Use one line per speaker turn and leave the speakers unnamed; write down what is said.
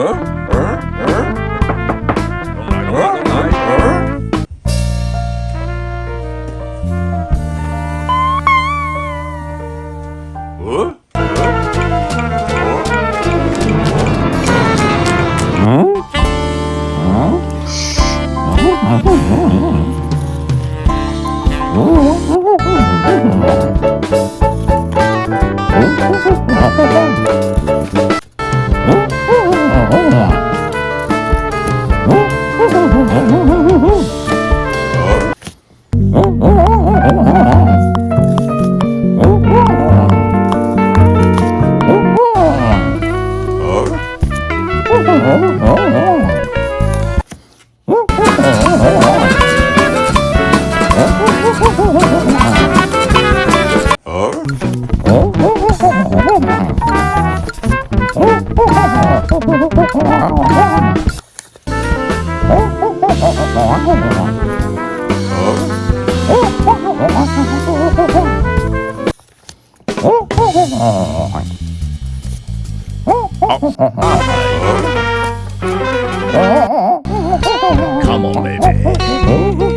Oh, Oh, oh, oh, oh.
Come on, baby.